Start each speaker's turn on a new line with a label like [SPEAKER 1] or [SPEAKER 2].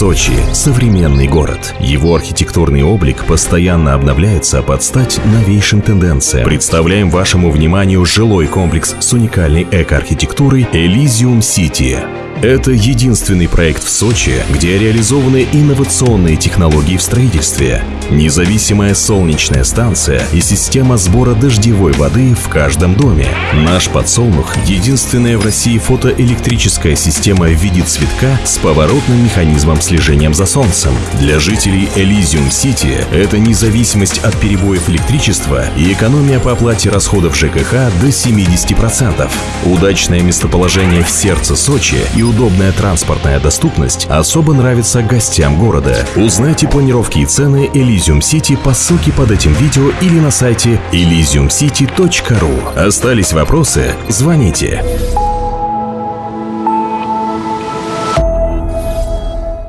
[SPEAKER 1] Сочи – современный город. Его архитектурный облик постоянно обновляется под стать новейшим тенденциям. Представляем вашему вниманию жилой комплекс с уникальной эко-архитектурой Elysium City. Это единственный проект в Сочи, где реализованы инновационные технологии в строительстве, независимая солнечная станция и система сбора дождевой воды в каждом доме. Наш подсолнух – единственная в России фотоэлектрическая система в виде цветка с поворотным механизмом слежением за солнцем. Для жителей City это независимость от перебоев электричества и экономия по оплате расходов ЖКХ до 70%. Удачное местоположение в сердце Сочи и удобная транспортная доступность особо нравится гостям города. Узнайте планировки и цены Elysium City по ссылке под этим видео или на сайте elysiumcity.ru. Остались вопросы? Звоните.